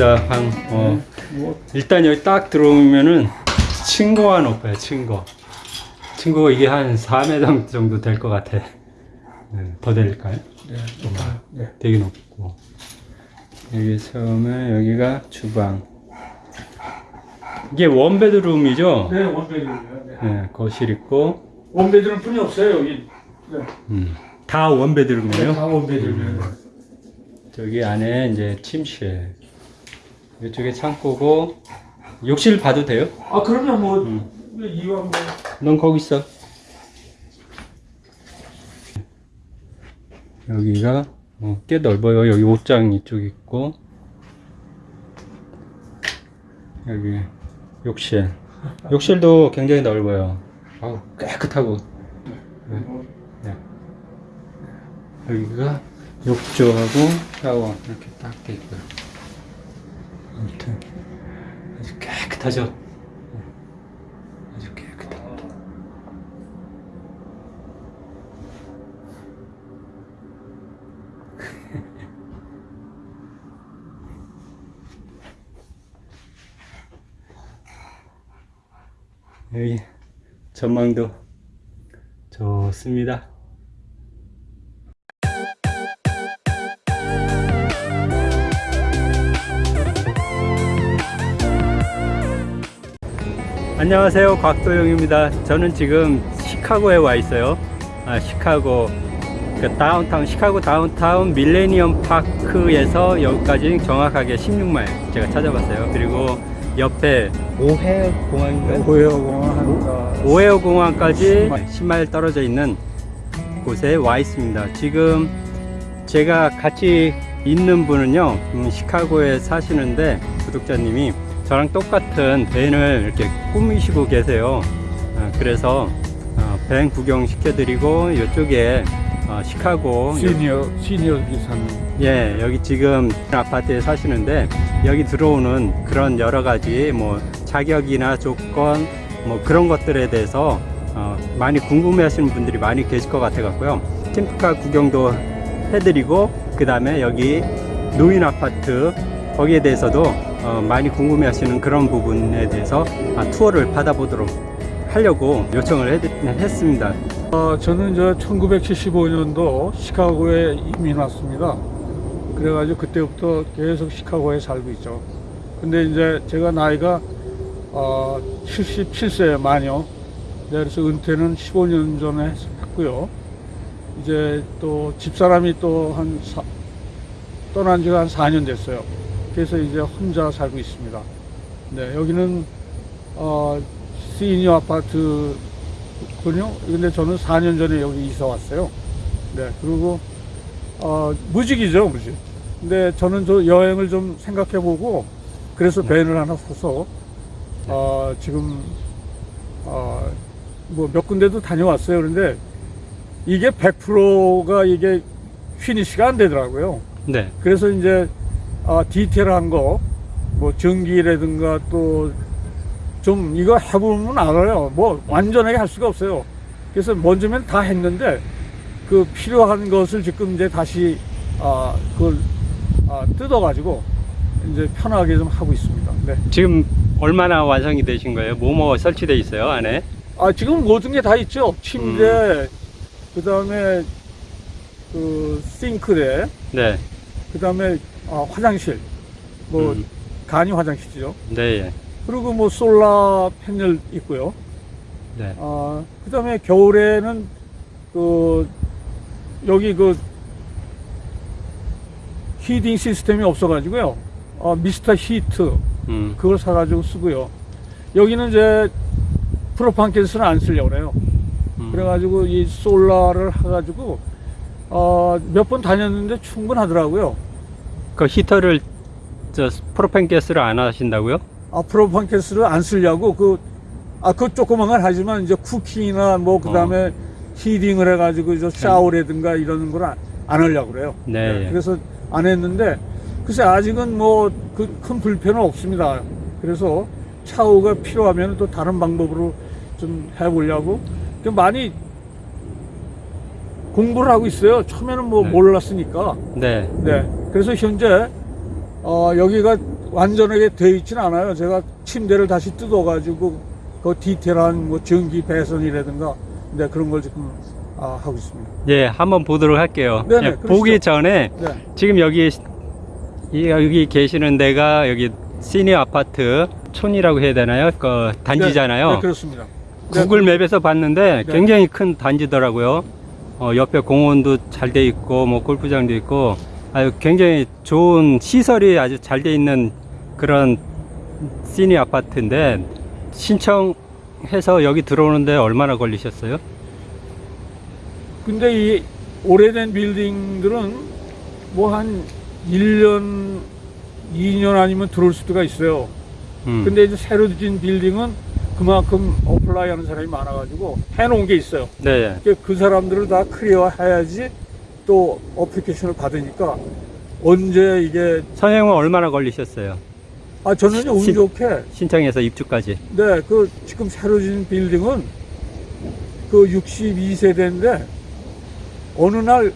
감사합니다. 방, 어, 뭐 일단 여기 딱 들어오면은 층고가 높아요, 층고. 층고 이게 한 4m 정도 될 것 같아. 네, 더 될까요? 네, 높아요. 네. 되게 높고. 여기 처음에 여기가 주방. 이게 원베드룸이죠? 네, 원베드룸이요. 네. 네, 거실 있고. 원베드룸 뿐이 없어요 여기. 네. 음, 다 원베드룸이에요? 다 원베드룸이에요. 저기 안에 이제 침실. 이쪽에 창고고. 욕실 봐도 돼요? 아 그러면 뭐 음. 이왕 뭐 넌 거기 있어. 여기가 어, 꽤 넓어요. 여기 옷장 이쪽 있고 여기 욕실. 욕실도 굉장히 넓어요. 아우 깨끗하고. 네. 네. 여기가 욕조하고 샤워 이렇게 딱 돼 있고요. 아무튼 아주 깨끗하죠. 네. 아주 깨끗합니다. 여기 전망도 좋습니다. 안녕하세요. 곽도영입니다. 저는 지금 시카고에 와 있어요. 아, 시카고. 그 다운타운 시카고 다운타운 밀레니엄 파크에서 여기까지 정확하게 16마일 제가 찾아봤어요. 그리고 옆에 오헤어 공항인가요? 고해어공원 한 오헤어 공항까지 10마일 떨어져 있는 곳에 와 있습니다. 지금 제가 같이 있는 분은요, 음, 시카고에 사시는데 구독자님이 저랑 똑같은 밴을 이렇게 꾸미시고 계세요. 아, 그래서 어, 밴 구경 시켜드리고 이쪽에 어, 시카고 시니어 시니어 기사님. 예, 여기 지금 아파트에 사시는데 여기 들어오는 그런 여러 가지 뭐 자격이나 조건 뭐 그런 것들에 대해서 어, 많이 궁금해 하시는 분들이 많이 계실 것 같아 갖고요. 캠프카 구경도 해드리고 그 다음에 여기 노인 아파트 거기에 대해서도 어, 많이 궁금해 하시는 그런 부분에 대해서 아, 투어를 받아보도록 하려고 요청을 했, 했습니다. 어, 저는 저 1975년도 시카고에 이민 왔습니다. 그래가지고 그때부터 계속 시카고에 살고 있죠. 근데 이제 제가 나이가 어, 77세 만요. 네, 그래서 은퇴는 15년 전에 했고요. 이제 또 집사람이 또 한 떠난 지가 한 4년 됐어요. 그래서 이제 혼자 살고 있습니다. 네, 여기는 어, 시니어 아파트 군요. 근데 저는 4년 전에 여기 이사 왔어요. 네, 그리고 어, 무직이죠, 무직. 근데 저는 저 여행을 좀 생각해보고 그래서 밴을 하나 사서 어, 지금 어, 뭐몇 군데도 다녀왔어요. 그런데 이게 100%가 이게 피니시가 안 되더라고요. 네, 그래서 이제 아, 디테일한 거, 뭐 전기라든가 또 좀 이거 해보면 알아요. 뭐 완전하게 할 수가 없어요. 그래서 먼저면 다 했는데 그 필요한 것을 지금 이제 다시 아, 그걸 아, 뜯어가지고 이제 편하게 좀 하고 있습니다. 네. 지금 얼마나 완성이 되신 거예요? 뭐뭐 설치되어 있어요 안에? 아 지금 모든 게 다 있죠. 침대, 음. 그 다음에 그 싱크대, 네, 그 다음에 아, 화장실, 뭐 음. 간이 화장실이죠. 네, 예. 그리고 뭐 솔라 패널 있고요. 네. 아, 그 다음에 겨울에는 그 여기 그 히딩 시스템이 없어가지고요. 어, 미스터 히트 음, 그걸 사가지고 쓰고요. 여기는 이제 프로판 가스는 안 쓰려고 그래요. 음. 그래가지고 이 솔라를 해가지고 어, 몇 번 다녔는데 충분하더라고요. 그 히터를 저 프로펜 가스를 안 하신다고요? 아, 프로판 가스를 안 쓰려고 그, 아, 그 조그만 건 하지만 이제 쿠킹이나 뭐, 그 다음에 어. 히딩을 해가지고 저 샤워라든가 이런 걸 안, 안 하려고 그래요. 네. 그래서 안 했는데, 글쎄 아직은 뭐, 그 큰 불편은 없습니다. 그래서 샤워가 필요하면 또 다른 방법으로 좀 해보려고 좀 많이 공부를 하고 있어요. 처음에는 뭐 네. 몰랐으니까. 네. 네. 그래서 현재 어, 여기가 완전하게 되어 있지는 않아요. 제가 침대를 다시 뜯어가지고 그 디테일한 뭐 전기 배선이라든가 네, 그런 걸 지금 아, 하고 있습니다. 예, 한번 보도록 할게요. 네네, 예, 그러시죠. 보기 전에 네. 지금 여기 이- 여기 계시는 데가 여기 시니어 아파트 촌이라고 해야 되나요? 그 단지잖아요. 네, 네, 그렇습니다. 네, 구글 맵에서 봤는데 네. 굉장히 큰 단지더라고요. 어, 옆에 공원도 잘 돼 있고 뭐 골프장도 있고 아주 굉장히 좋은 시설이 아주 잘 돼 있는 그런 시니어 아파트인데 신청해서 여기 들어오는데 얼마나 걸리셨어요? 근데 이 오래된 빌딩들은 뭐 한 1년, 2년 아니면 들어올 수가 있어요. 음. 근데 이제 새로 지은 빌딩은 그만큼 apply 하는 사람이 많아가지고 해놓은 게 있어요. 네. 그- 그 사람들을 다 clear 해야지 또 application을 받으니까 언제 이게 선생님은 얼마나 걸리셨어요? 아 저는 운 신- 좋게 신청해서 입주까지. 네 그 지금 새로 지은 빌딩은 그 62세대인데 어느 날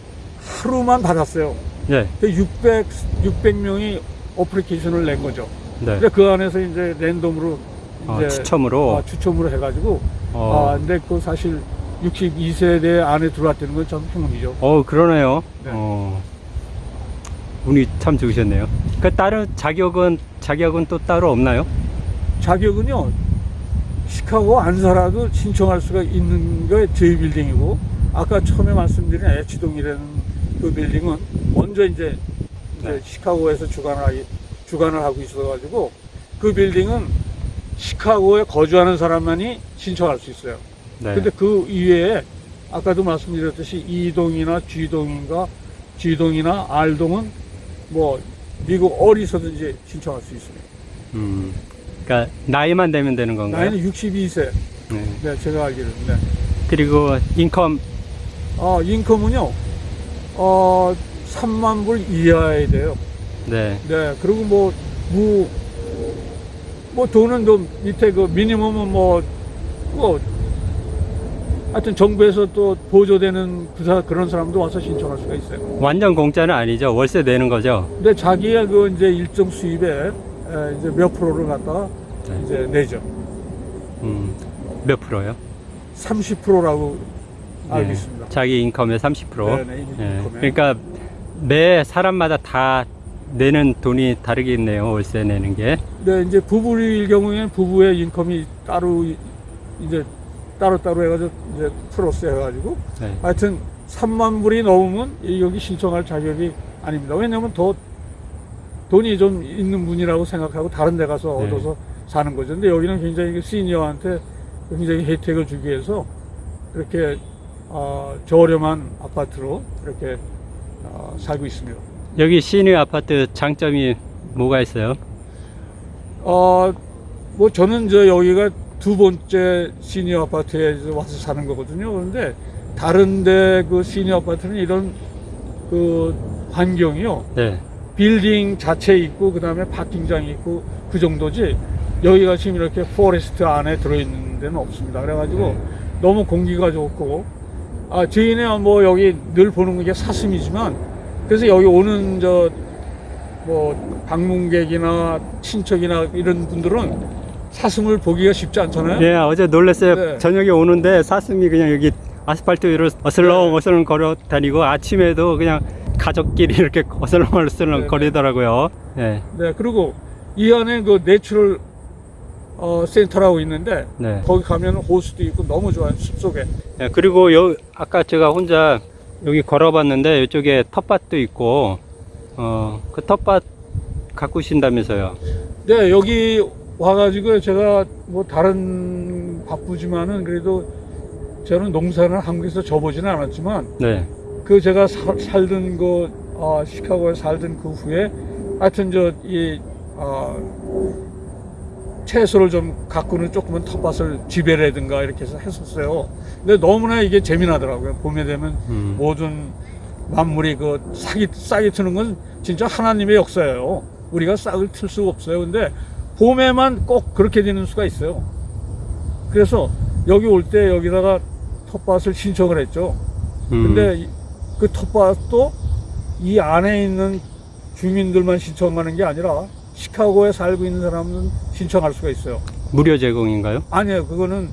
하루만 받았어요. 네. 그 600, 600명이 어플리케이션을 낸 거죠. 네. 근데 그 안에서 이제 랜덤으로 어, 이제 추첨으로. 아, 추첨으로 해가지고 어. 아 근데 그 사실 62세대 안에 들어왔다는 건전 행운이죠. 어 그러네요. 네. 어, 운이 참 좋으셨네요. 그 다른 자격은 자격은 또 따로 없나요? 자격은요 시카고 안 살아도 신청할 수가 있는 게 저희 빌딩이고 아까 처음에 말씀드린 애치동이라는 그 빌딩은 먼저 이제, 이제 네. 시카고에서 주관을, 하기- 주관을 하고 있어가지고 그 빌딩은 시카고에 거주하는 사람만이 신청할 수 있어요. 네. 근데 그 이외에 아까도 말씀드렸듯이 E동이나 G동인가 G동이나 R동은 뭐 미국 어디서든지 신청할 수 있습니다. 음, 그러니까 나이만 되면 되는 건가요? 나이는 62세. 네. 네, 제가 알기로는. 네. 그리고 인컴 아, 인컴은요, 어, 3만 불 이하에 돼요. 네. 네, 그리고 뭐, 뭐, 뭐 돈은 좀 밑에 그 미니멈은 뭐, 뭐, 하여튼 정부에서 또 보조되는 부사 그런 사람도 와서 신청할 수가 있어요. 완전 공짜는 아니죠. 월세 내는 거죠. 근데 자기의 그 이제 일정 수입에 에, 이제 몇 프로를 갖다가 네. 이제 내죠. 음, 몇 프로요? 30%라고 알고 네. 있습니다. 자기 인컴의 30%. 네, 네, 예. 그러니까 매 사람마다 다 내는 돈이 다르겠네요. 월세 내는 게. 네, 이제 부부일 경우에는 부부의 인컴이 따로 이제 따로따로 해가지고 이제 플러스 해가지고 네. 하여튼 3만 불이 넘으면 이- 여기 신청할 자격이 아닙니다. 왜냐면 더 돈이 좀 있는 분이라고 생각하고 다른 데 가서 네. 얻어서 사는 거죠. 근데 여기는 굉장히 그 시니어한테 굉장히 혜택을 주기 위해서 이렇게 어, 저렴한 아파트로 이렇게 어, 살고 있습니다. 여기 시니어 아파트 장점이 뭐가 있어요? 어, 뭐 저는 저 여기가 두 번째 시니어 아파트에 와서 사는 거거든요. 그런데 다른데 그 시니어 아파트는 이런 그 환경이요. 네. 빌딩 자체 있고 그 다음에 parking장이 있고 그 정도지 여기가 지금 이렇게 forest 안에 들어있는 데는 없습니다. 그래가지고 네. 너무 공기가 좋고 아 저희는 뭐 여기 늘 보는 게 사슴이지만 그래서 여기 오는 저 뭐 방문객이나 친척이나 이런 분들은 사슴을 보기가 쉽지 않잖아요. 예, 어제 놀랐어요. 네. 저녁에 오는데 사슴이 그냥 여기 아스팔트 위로 어슬렁 네. 어슬렁 걸어 다니고 아침에도 그냥 가족끼리 이렇게 어슬렁 어슬렁 네, 거리더라고요. 예. 네, 그리고 이 안에 그 natural 어, 센터라고 있는데 네. 거기 가면 호수도 있고 너무 좋아요 숲속에. 예, 그리고 여 아까 제가 혼자 여기 걸어봤는데 이쪽에 텃밭도 있고 어 그 텃밭 가꾸신다면서요. 네, 여기 와가지고 제가 뭐 다른 바쁘지만은 그래도 저는 농사를 한국에서 접어지는 않았지만 네. 그 제가 사- 살던 그 어, 시카고에 살던 그 후에 하여튼 저이 어, 채소를 좀 가꾸는 조그만 텃밭을 지배라든가 이렇게 해서 했었어요. 근데 너무나 이게 재미나더라고요. 봄에 되면 음. 모든 만물이 그 싹이 싹이 트는 건 진짜 하나님의 역사예요. 우리가 싹을 틀 수가 없어요. 근데 봄에만 꼭 그렇게 되는 수가 있어요. 그래서 여기 올 때 여기다가 텃밭을 신청을 했죠. 음. 근데 이- 그 텃밭도 이 안에 있는 주민들만 신청하는 게 아니라 시카고에 살고 있는 사람은 신청할 수가 있어요. 무료 제공인가요? 아니에요. 그거는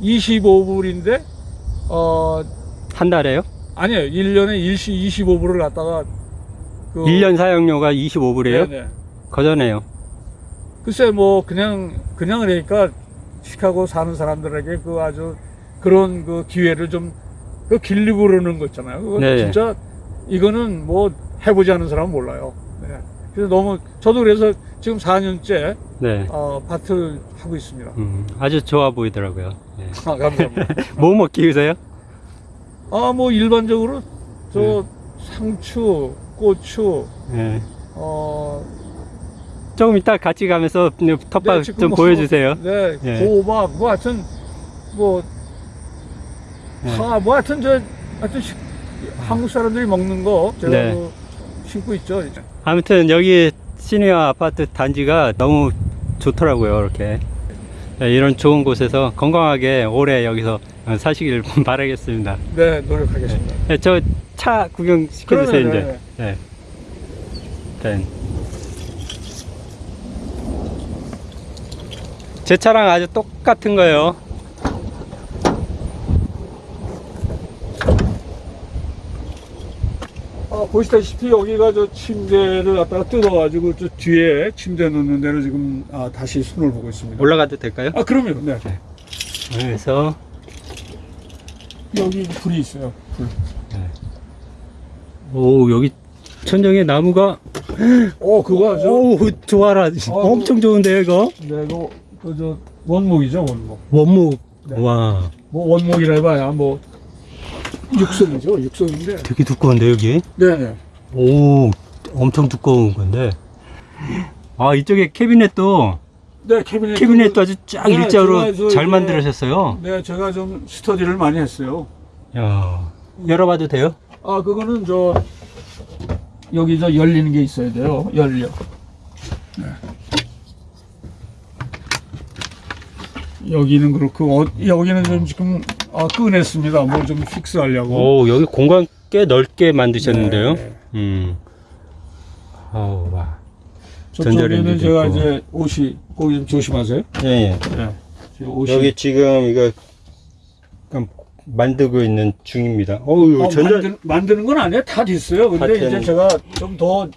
25불인데 어 한 달에요? 아니에요. 1년에 일시 25불을 갖다가 그 1년 사용료가 25불이에요? 네네. 거저네요. 글쎄 뭐 그냥 그냥 그러니까 시카고 사는 사람들에게 그 아주 그런 그 기회를 좀 그 길리고 그러는 거 있잖아요. 그거 네. 진짜 이거는 뭐 해보지 않은 사람은 몰라요. 네. 그래서 너무 저도 그래서 지금 4년째 네. 어, 밭을 하고 있습니다. 음, 아주 좋아 보이더라고요. 예. 아, 감사합니다. 뭐뭐 키우세요? 아 뭐 일반적으로 저 네. 상추, 고추, 예. 어 조금 이따 같이 가면서 텃밭 네, 좀 뭐- 보여주세요. 네, 예. 호박, 뭐 하여튼, 뭐, 네. 파, 뭐 하여튼 저, 하여튼 시- 한국 사람들이 먹는 거 제가 네. 뭐 심고 있죠. 아무튼 여기 시니어 아파트 단지가 너무 좋더라고요. 이렇게 네, 이런 좋은 곳에서 건강하게 오래 여기서 사시길 바라겠습니다. 네, 노력하겠습니다. 네, 저 차 구경 시켜주세요 이제. 네. 네. 제 차랑 아주 똑같은 거예요. 아, 보시다시피 여기가 저 침대를 갖다가 뜯어가지고 저 뒤에 침대 넣는 데를 지금 아, 다시 손을 보고 있습니다. 올라가도 될까요? 아, 그럼요. 네. 그래서 여기 불이 있어요. 불. 오 여기 천정에 나무가 어, 그거 아주. 오 좋아라 엄청 좋은데요 이거 네, 이거, 그, 저, 원목이죠, 원목. 원목 네. 와 뭐, 원목이라 해봐야 뭐, 육성이죠, 육성인데. 되게 두꺼운데 여기 네네. 오 엄청 두꺼운 건데 아 이쪽에 캐비넷도 네, 캐비넷. 캐비넷도 아주 쫙 네, 일자로 잘 만들으셨어요 네, 제가 좀 스터디를 많이 했어요. 야 열어봐도 돼요? 아, 그거는 저, 여기 저 열리는 게 있어야 돼요. 열려. 네. 여기는 그렇고, 어, 여기는 좀 지금, 아, 꺼냈습니다. 뭐좀 fix 하려고. 오 여기 공간 꽤 넓게 만드셨는데요 네. 음 아우 와 저쪽에는 제가 있고. 이제 옷이, 거기 좀 조심하세요. 예, 예. 네. 옷이. 여기 지금 이거 만들고 있는 중입니다. 어우, 어, 전자, 만드, 만드는 건 아니에요. 다 됐어요. 근데 하여튼- 이제 제가 좀 더,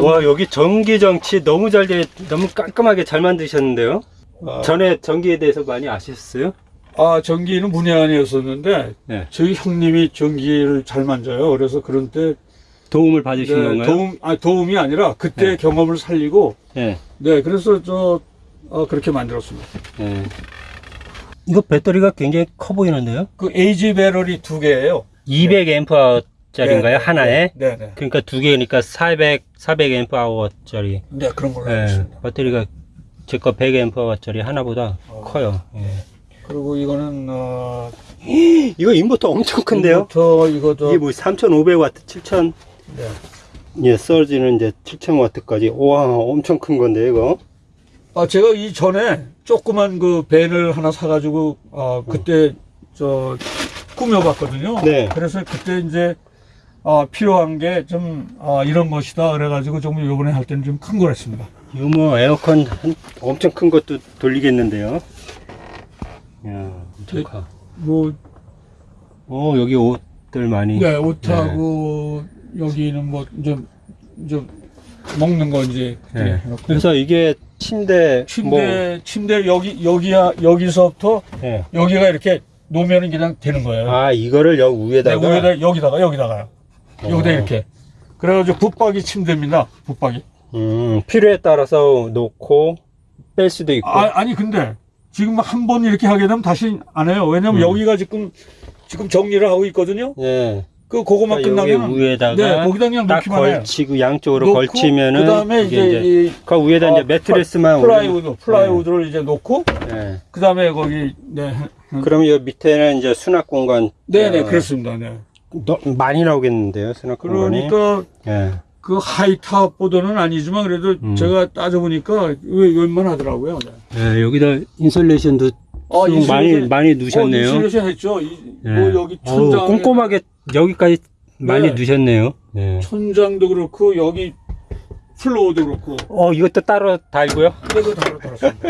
와, 여기 전기 장치 너무 잘 돼, 너무 깔끔하게 잘 만드셨는데요? 아, 전에 전기에 대해서 많이 아셨어요? 아, 전기는 문외한이었었는데, 네. 저희 형님이 전기를 잘 만져요. 그래서 그런 때, 도움을 받으신 네, 건가요? 도움, 아, 도움이 아니라 그때 네. 경험을 살리고, 예. 네, 그래서 저, 어, 그렇게 만들었습니다. 예. 이거 배터리가 굉장히 커 보이는데요? 그 에이지 배럴이 두 개예요 200A짜리인가요? 하나에? 네, 네. 그러니까 두 개니까 400, 400A짜리. 네, 그런 걸로 알고 예. 있습니다. 배터리가 제 거 100A짜리 하나보다 어. 커요. 예. 그리고 이거는, 어, 이거 인버터 엄청 큰데요? 더 이거 저, 이게 뭐 3,500W, 7,000 네. 예, 서지는 이제 7,000W까지. 와, 엄청 큰 건데 이거. 아, 제가 이 전에 조그만 그 밴을 하나 사가지고, 아, 그때, 저, 꾸며봤거든요. 네. 그래서 그때 이제, 아, 필요한 게 좀, 아, 이런 것이다. 그래가지고 좀 요번에 할 때는 좀 큰 걸 했습니다. 이거 뭐 에어컨 한, 엄청 큰 것도 돌리겠는데요. 야, 엄청 네. 커. 뭐, 어, 여기 옷들 많이. 네, 옷하고, 여기는 뭐, 좀, 좀, 먹는 거 이제, 네. 그래서 이게 침대, 침대, 침대 여기, 여기야, 여기서부터 뭐, 예. 여기가 이렇게 놓으면 그냥 되는 거예요. 아, 이거를 여기 네, 위에다가. 위에다, 여기다가, 여기다가요. 여기다 어. 이렇게. 그래가지고 붙박이 침대입니다. 붙박이. 음, 필요에 따라서 놓고 뺄 수도 있고. 아, 아니 근데 지금 한 번 이렇게 하게 되면 다시 안 해요. 왜냐면 음. 여기가 지금 지금 정리를 하고 있거든요. 예. 그 그거만 그러니까 끝나면 위에다가 네, 거기다 그냥 딱. 걸치고 양쪽으로 놓고 걸치면은 그다음에 이제, 이그 위에다 이제 어, 매트리스만 plywood plywood를 이제 놓고 예. 그다음에 거기 네. 그럼 이 밑에는 이제 수납 공간 네, 네, 어, 그렇습니다. 네. 너- 많이 나오겠는데요, 수납 공간이. 그러니까 예. 그 high top 보다는 아니지만 그래도 음. 제가 따져보니까 웬- 웬만하더라고요. 네. 예, 여기다 insulation도 아, 좀 많이 많이 넣으셨네요. 어, insulation 했죠. 이, 예. 뭐 여기 어우, 천장 꼼꼼하게 여기까지 많이 네. 넣으셨네요. 네. 천장도 그렇고 여기 플로어도 그렇고 어, 이것도 따로 달고요. 그래서 다로 달았습니다.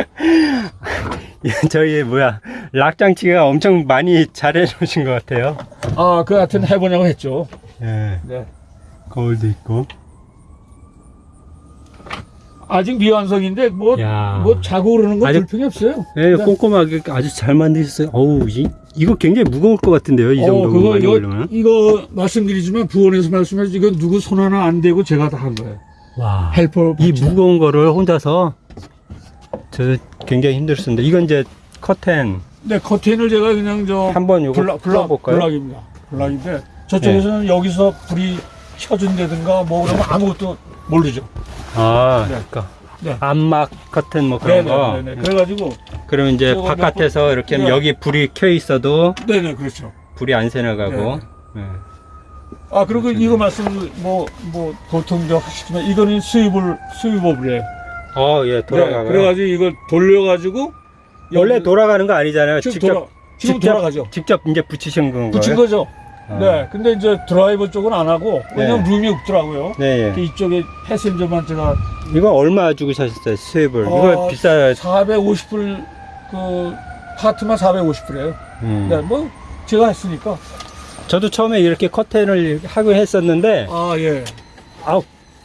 저희 뭐야 락장치가 엄청 많이 잘해 놓으신 것 같아요. 아, 그 하여튼 해보냐고 했죠. 예, 네. 거울도 있고. 아직 미완성인데 뭐, 야. 뭐 자고 그러는 건 아직- 불평이 없어요. 예, 네. 꼼꼼하게 아주 잘 만드셨어요. 어우, 이, 이거 굉장히 무거울 것 같은데요. 이 정도 어, 그거 이거. 이거 말씀드리지만 부원에서 말씀해 이거 누구 손 하나 안 대고 제가 다 한 거예요. 와, helper 이. 무거운 거를 혼자서 저 굉장히 힘들었는데 이건 이제 커튼 네, 커튼을 제가 그냥 저 한번 요거 블락 풀어볼까요? block입니다. block인데 저쪽에서는 여기서 불이 켜준다든가 뭐 그러면 아무것도 모르죠. 아, 네. 그러니까 네. 암막 커튼 뭐 그런 거. 네네네. 그래가지고 그러면 이제 바깥에서 이렇게 하면 네. 여기 불이 켜 있어도 네네 그렇죠. 불이 안 새나가고. 네. 아 그리고 이거 말씀 뭐뭐 보통 저 하시지만 이거는 스위블 스위버블이에요. 어, 예, 네. 그래가지고 이걸 돌려가지고 원래 돌아가는 거 아니잖아요. 직접 돌아 지금 직접 돌아가죠. 직접 이제 붙이신 건가요? 붙인 거죠. 아. 네. 근데 이제 드라이버 쪽은 안 하고 왜냐면 룸이 없더라고요. 네, 그 예. 이쪽에 패센저만 제가 이거 얼마 주고 사셨어요? 이거 어, 비싸요. 450불 그 파트만 450불이에요. 음. 네, 뭐 제가 했으니까. 저도 처음에 이렇게 커튼을 하고 했었는데 아 예. 아,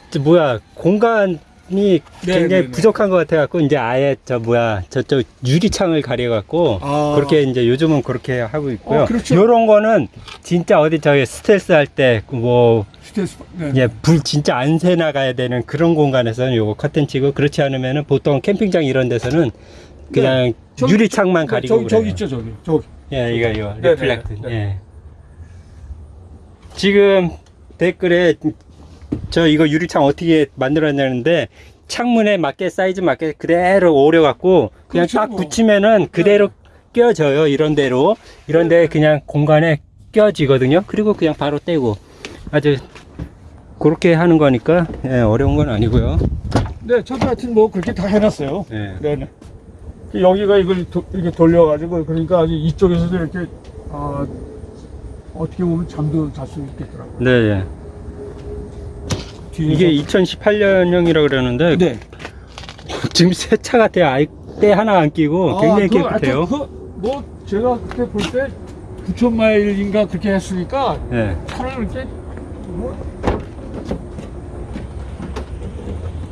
저 뭐야 공간 이 네, 굉장히 네, 네. 부족한 것 같아갖고 이제 아예 저 뭐야 저쪽 유리창을 가려갖고 아. 그렇게 이제 요즘은 그렇게 하고 있고요. 어, 그렇죠. 이런 거는 진짜 어디 저기 스텔스 할 때뭐 스텔스. 네. 예, 불 진짜 안 새 나가야 되는 그런 공간에서는 요거 커튼 치고 그렇지 않으면은 보통 캠핑장 이런 데서는 그냥 네. 저기- 유리창만 네, 가리고 저기 저기 그래요. 있죠 저기 저기. 예, 이거 이거 네. 예. 지금 댓글에 저 이거 유리창 어떻게 만들었냐는데 창문에 맞게 사이즈 맞게 그대로 오려 갖고 그냥 그렇죠, 딱 뭐. 붙이면은 그대로 껴져요. 이런 대로. 이런 데 그냥 공간에 껴지거든요. 그리고 그냥 바로 떼고 아주 그렇게 하는 거니까 예, 어려운 건 아니고요. 네, 저도 하여튼 뭐 그렇게 다 해놨어요. 예. 네네. 여기가 이걸 도- 이렇게 돌려 가지고 그러니까 아주 이쪽에서도 이렇게 아, 어떻게 보면 잠도 잘 수 있겠더라고요. 네, 예. 뒤에서 이게 2018년형이라 그러는데 네. 지금 새차 같아요. 아예 때 하나 안 끼고 아, 굉장히 그거 깨끗해요. 그, 뭐 제가 그때 볼 때 9천 마일인가 그렇게 했으니까 예. 차를 이렇게 뭐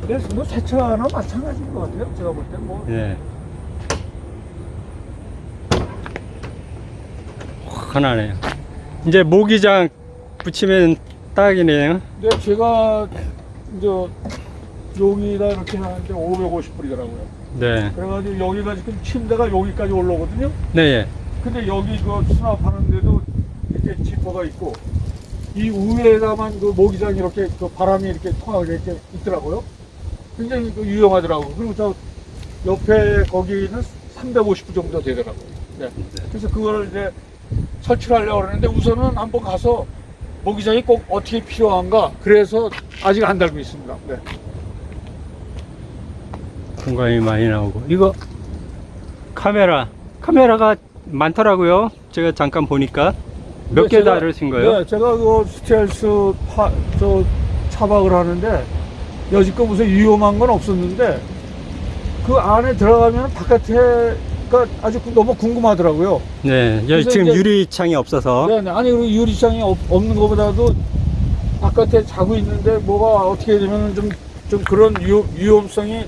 네, 뭐새 차나 마찬가지인 것 같아요. 제가 볼 때 뭐. 예. 하나네요. 이제 모기장 붙이면 딱이네요. 네, 제가 이제 여기다 이렇게 하는데 550불이더라고요. 네. 그래가지고 여기가 지금 침대가 여기까지 올라오거든요. 네, 예. 근데 여기 그 수납하는데도 이렇게 지퍼가 있고 이 위에다만 그 모기장 이렇게 그 바람이 이렇게 통하게 이렇게 있더라고요. 굉장히 그 유용하더라고요. 그리고 저 옆에 거기는 350불 정도 되더라고요. 네. 그래서 그거를 이제 설치를 하려고 그러는데 우선은 한번 가서 모기장이 꼭 어떻게 필요한가 그래서 아직 안 달고 있습니다. 네. 공간이 많이 나오고. 이거 카메라. 카메라가 많더라고요. 제가 잠깐 보니까. 몇 네, 개 다루신 거예요? 네, 제가 그 스텔스 파, 저 차박을 하는데 여지껏 무슨 위험한 건 없었는데 그 안에 들어가면 바깥에가 아주 그- 너무 궁금하더라고요. 네. 지금 이제- 유리창이 없어서. 네, 네. 아니 유리창이 없, 없는 것보다도 바깥에 자고 있는데 뭐가 어떻게 되면 좀, 좀 그런 위험, 위험 성이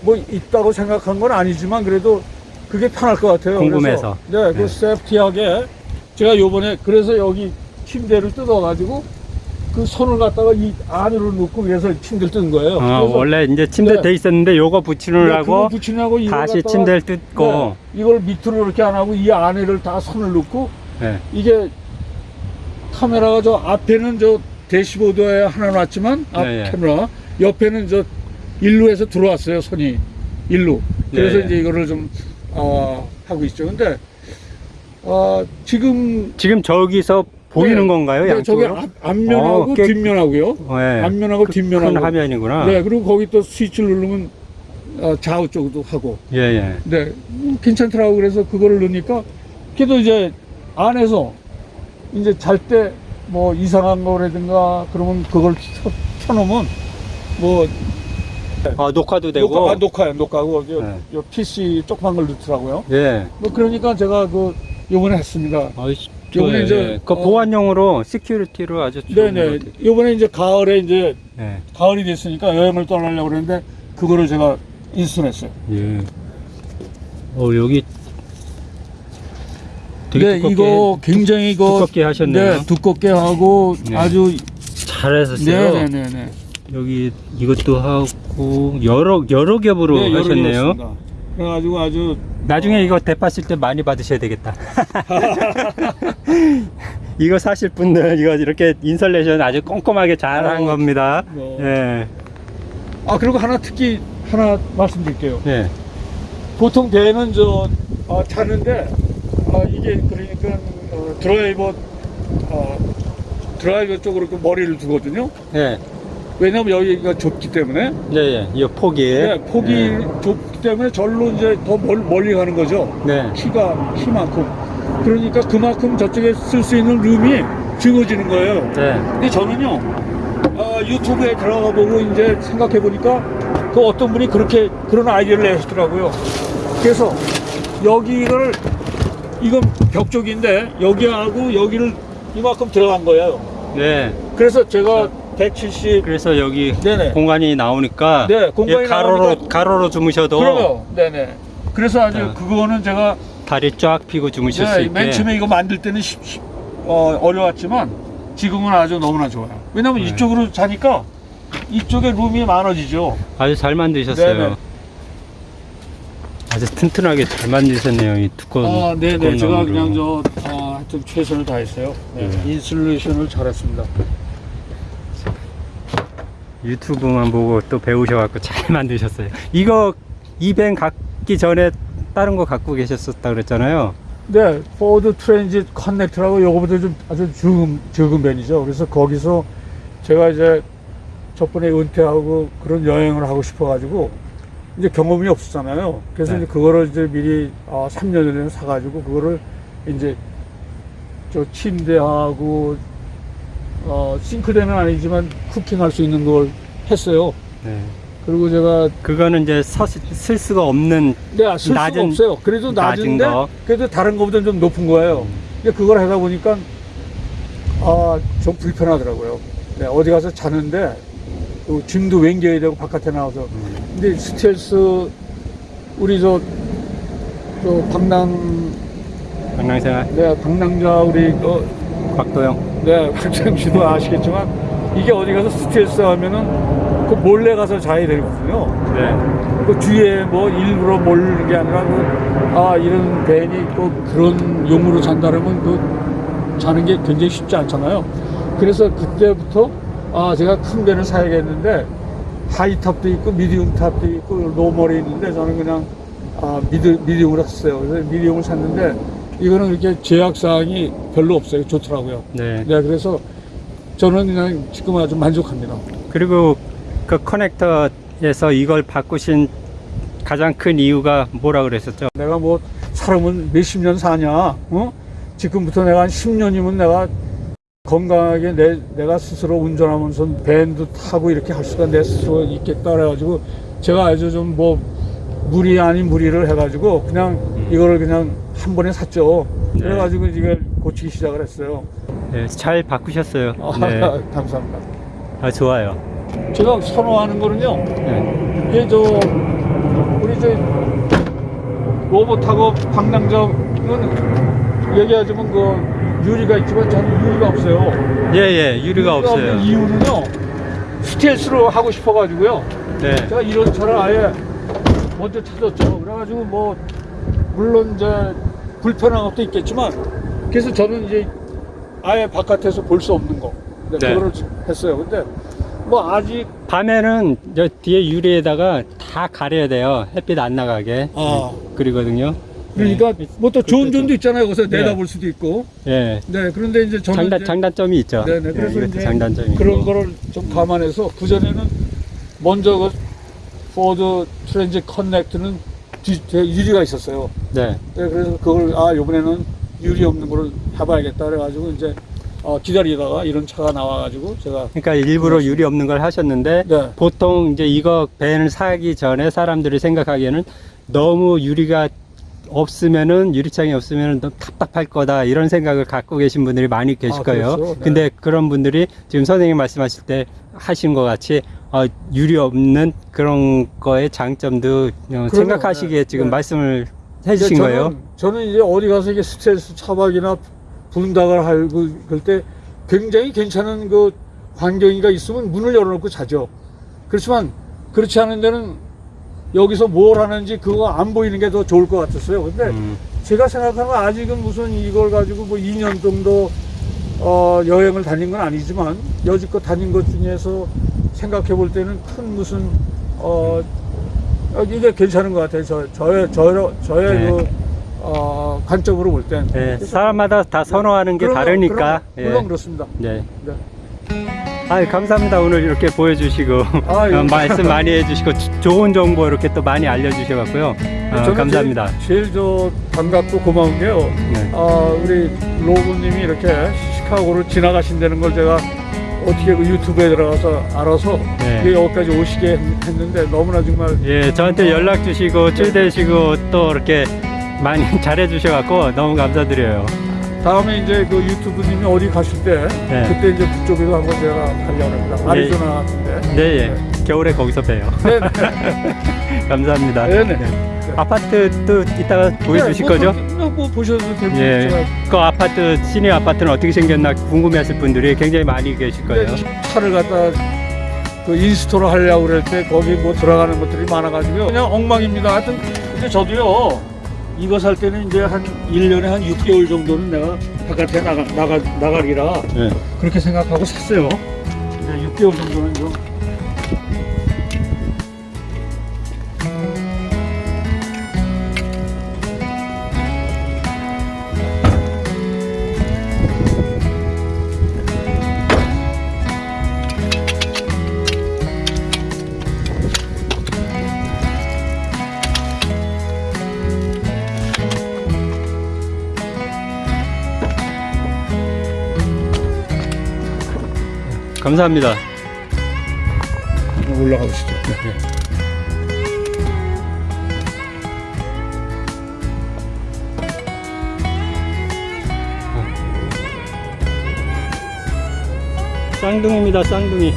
뭐 있다고 생각한 건 아니지만 그래도 그게 편할 것 같아요. 궁금해서. 그래서 네, 그 네. 세프티하게 제가 요번에 그래서 여기 침대를 뜯어가지고 그 손을 갖다가 이 안으로 넣고 그래서 침대를 뜯은 거예요. 어, 그래서 원래 이제 침대 네. 돼 있었는데 요거 네, 붙이느라고 붙이냐고 이걸 다시 침대를 뜯고. 네, 이걸 밑으로 이렇게 안 하고 이 안에를 다 손을 넣고 네. 이게 카메라가 저 앞에는 저 대시보드에 하나 놨지만 앞 네, 네. 카메라 옆에는 저 일루에서 들어왔어요 손이 일루 그래서 네, 네. 이제 이거를 좀 어, 하고 있죠 근데 어, 지금 지금 저기서 보이는 네, 건가요? 네, 양쪽으로? 앞, 앞면하고 어, 깨- 뒷면하고요 네. 앞면하고 큰 뒷면하고 화면이구나. 네 그리고 거기 또 스위치를 누르면 어, 좌우 쪽도 하고 예, 예. 네, 음, 괜찮더라고 그래서 그거를 넣으니까 그래도 이제 안에서 이제 잘 때 뭐 이상한 거라든가 그러면 그걸 켜, 켜놓으면 뭐 아, 녹화도 되고. 녹화, 아, 녹화요 녹화고 요, 네. 요 PC 조그만 걸 넣더라고요. 예. 뭐 그러니까 제가 그 요번에 했습니다. 아이씨, 요번에 좋아요. 이제, 예. 그 어, 보안용으로 security로 아주 좋은 네네. 요번에 이제 가을에 이제 예. 가을이 됐으니까 여행을 떠나려고 그랬는데 그거를 제가 인수했어요. 예. 어, 여기 되게 네, 두껍게 이거 굉장히 이거 두껍게 하셨네요. 네, 두껍게 하고 네. 아주 잘하셨어요. 네네네네. 여기 이것도 하고 여러 여러 겹으로 네, 여러 하셨네요. 개였습니다. 그래가지고 아주 나중에 이거 대파실 때 많이 받으셔야 되겠다. 이거 사실 분들 이거 이렇게 인설레이션 아주 꼼꼼하게 잘한 어, 겁니다. 어. 예. 아 그리고 하나 특히 하나 말씀드릴게요. 예. 보통 배는 저 어, 타는데 어, 이게 그러니까 어, 드라이버 어, 드라이버 쪽으로 그 머리를 두거든요. 예. 왜냐면 여기가 좁기 때문에 예, 예. 이 폭이. 네, 폭이 예. 좁기 때문에 절로 이제 더 멀, 멀리 가는 거죠. 네. 키가 키만큼 그러니까 그만큼 저쪽에 쓸 수 있는 룸이 적어지는 거예요. 네. 근데 저는요 어, 유튜브에 들어가 보고 이제 생각해 보니까 그 어떤 분이 그렇게 그런 아이디어를 내시더라고요. 그래서 여기를 이건 벽 쪽인데 여기하고 여기를 이만큼 들어간 거예요. 네. 그래서 제가 170 그래서 여기 네네. 공간이 나오니까 네, 공간이 예, 가로로 나오니까 가로로 주무셔도 그러요. 네네. 그래서 아주 자. 그거는 제가 다리 쫙 펴고 주무실 수 네, 있게. 맨 처음에 이거 만들 때는 쉽- 쉽- 어, 어려웠지만 지금은 아주 너무나 좋아요. 왜냐면 네. 이쪽으로 자니까 이쪽에 룸이 많아지죠. 아주 잘 만드셨어요. 네네. 아주 튼튼하게 잘 만드셨네요. 이 두꺼운. 아, 네네. 두꺼운 제가 나무로. 그냥 저, 아, 하여튼 최선을 다했어요. 네. 네. 인슐레이션을 잘했습니다. 유튜브만 보고 또 배우셔갖고 잘 만드셨어요. 이거 이벤 갖기 전에 다른 거 갖고 계셨었다 그랬잖아요. 네, 포드 트랜짓 커넥트라고 요거보다 좀 아주 적은, 적은 밴이죠. 그래서 거기서 제가 이제 저번에 은퇴하고 그런 여행을 하고 싶어 가지고 이제 경험이 없었잖아요. 그래서 네. 이제 그거를 이제 미리 어, 3년 전에 사가지고 그거를 이제 저 침대하고 어, 싱크대는 아니지만 cooking할 수 있는 걸 했어요. 네. 그리고 제가 그거는 이제 서, 쓸 수가 없는 네, 쓸 수가 낮은- 없어요. 그래도 낮은 낮은데 거. 그래도 다른 것보다 좀 높은 거예요. 근데 그걸 하다 보니까 아, 좀 불편하더라고요. 네, 어디 가서 자는데 또 짐도 왼겨야 되고 바깥에 나와서. 근데 스텔스 우리 저, 저 방랑 방랑생활 네, 방랑자 우리 그 곽도영. 네, 박정 씨도 아시겠지만 이게 어디 가서 스텔스 하면은 그 몰래 가서 자야 되거든요. 네. 그 뒤에 뭐 일부러 몰는 게 아니라 그, 아 이런 밴이 있고 그런 용으로 잔다면 그 자는 게 굉장히 쉽지 않잖아요. 그래서 그때부터 아 제가 큰 밴을 사야겠는데 high top도 있고 medium top도 있고 normal이 있는데 저는 그냥 아 미디 medium을 샀어요. 그래서 medium을 샀는데 이거는 이렇게 제약 사항이 별로 없어요. 좋더라고요. 네. 네, 그래서 저는 그냥 지금 아주 만족합니다. 그리고 그 커넥터에서 이걸 바꾸신 가장 큰 이유가 뭐라 그랬었죠? 내가 뭐 사람은 몇십 년 사냐? 어? 지금부터 내가 한 10년이면 내가 건강하게 내, 내가 스스로 운전하면서 밴도 타고 이렇게 할 수가 내 스스로 있겠다 그래가지고 제가 아주 좀 뭐 무리 아닌 무리를 해가지고 그냥 이거를 그냥 한 번에 샀죠. 네. 그래가지고 이걸 고치기 시작을 했어요. 네, 잘 바꾸셨어요. 아, 네. 감사합니다. 아, 좋아요. 제가 선호하는 거는요. 네. 이게 저 우리 저 로봇하고 방랑자는 얘기하자면 그 유리가 있지만 저는 유리가 없어요. 예, 예, 유리가 없어요. 없는 이유는요. 스텔스로 하고 싶어 가지고요. 네. 제가 이런 차를 아예 먼저 찾았죠. 그래가지고 뭐 물론 이제 불편한 것도 있겠지만 그래서 저는 이제 아예 바깥에서 볼 수 없는 거 네, 네. 그거를 했어요. 근데 뭐 아직 밤에는 저 뒤에 유리에다가 다 가려야 돼요. 햇빛 안 나가게. 아. 그리거든요. 그러니까 뭐또 좋은 그렇죠. 점도 있잖아요. 거기서 네. 내다볼 수도 있고. 예. 네, 그런데 이제 저는 장단, 이제 장단점이 있죠. 네네. 예, 그래서 이제 장단점이 그런 있고. 거를 좀 감안해서 그 전에는 먼저 그 포드 트랜짓 커넥트는 유리가 있었어요. 네. 네, 그래서 그걸 아 이번에는 유리 없는 거를 해봐야겠다 그래가지고 이제 어, 기다리다가 이런 차가 나와가지고 제가 그러니까 일부러 유리 없는 걸 하셨는데 네. 보통 이제 이거 밴을 사기 전에 사람들이 생각하기에는 너무 유리가 없으면은 유리창이 없으면은 너무 답답할 거다 이런 생각을 갖고 계신 분들이 많이 계실 아, 거예요. 그렇죠. 네. 근데 그런 분들이 지금 선생님 말씀하실 때 하신 것 같이 어, 유리 없는 그런 거의 장점도 어, 생각하시기에 네. 지금 네. 말씀을 해주신 근데 거예요. 저는, 저는 이제 어디 가서 이게 스트레스 차박이나 분당을 하고 그럴 때 굉장히 괜찮은 그 환경이가 있으면 문을 열어놓고 자죠. 그렇지만 그렇지 않은 데는 여기서 뭘 하는지 그거 안 보이는 게 더 좋을 것 같았어요. 근데 음, 제가 생각하는 건 아직은 무슨 이걸 가지고 뭐 2년 정도 어, 여행을 다닌 건 아니지만 여지껏 다닌 것 중에서 생각해 볼 때는 큰 무슨 어, 어, 이게 괜찮은 것 같아요. 저, 저의 저의 저의 네. 그 어, 관점으로 볼 땐. 네, 사람마다 다 선호하는 게 그럼요, 다르니까. 그럼, 물론 그렇습니다. 네. 네. 아, 감사합니다. 오늘 이렇게 보여주시고 아, 예. 어, 말씀 많이 해주시고 조- 좋은 정보 이렇게 또 많이 알려주셔갖고요. 어, 저는 감사합니다. 제일, 제일 저 반갑고 고마운 게요. 네. 아, 우리 로브님이 이렇게 시카고를 지나가신다는 걸 제가 어떻게 그 유튜브에 들어가서 알아서 네. 이게 여기까지 오시게 했- 했는데 너무나 정말 예, 저한테 연락 주시고 찔대시고 또 이렇게 많이 잘해 주셔갖고 너무 감사드려요. 다음에 이제 그 유튜브님이 어디 가실 때 네. 그때 이제 그쪽에서 한번 제가 가려고 합니다. 아리조나 같은데. 네, 예. 겨울에 거기서 봬요. 네. 감사합니다. 네네. 아파트 도 이따가 보여주실 거죠? 뭐, 뭐 보셔도 되고 예. 그 아파트, 시내 아파트는 어떻게 생겼나 궁금해하실 분들이 굉장히 많이 계실 거예요. 차를 갖다 그 인스톨을 하려고 그럴 때 거기 뭐 들어가는 것들이 많아가지고요. 그냥 엉망입니다. 하여튼 근데 저도요. 이거 살 때는 이제 한 1년에 한 6개월 정도는 내가 바깥에 나가, 나가, 나가리라 네. 그렇게 생각하고 샀어요. 6개월 정도는 좀 감사합니다. 올라가 보시죠. 쌍둥이입니다, 쌍둥이.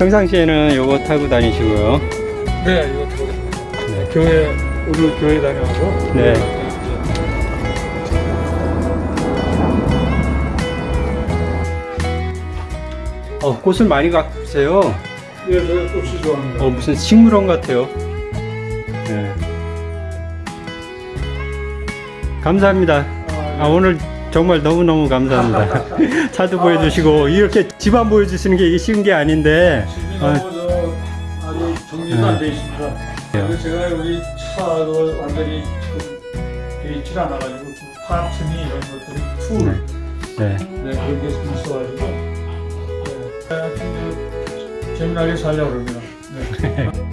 평상시에는 요거 타고 다니시고요. 네, 이거 타고 네. 교회 오늘 교회 다녀와서 네. 어, 꽃을 많이 갖으세요. 네, 제가 꽃이 좋아합니다. 어, 무슨 식물원 같아요. 네. 감사합니다. 아, 오늘 정말 너무너무 감사합니다. 차도 보여주시고, 이렇게 집안 보여주시는 게 이게 쉬운 게 아닌데, 집이 어, 너무 저 아주 정리도 네. 안돼 있습니다. 제가 여기 차도 완전히 돼 있질 않아가지고 그 파츠니 이런 것들이 툴 네. 네, 그런 게좀 있어가지고 그 재미나게 살려고 그럽니다. 네.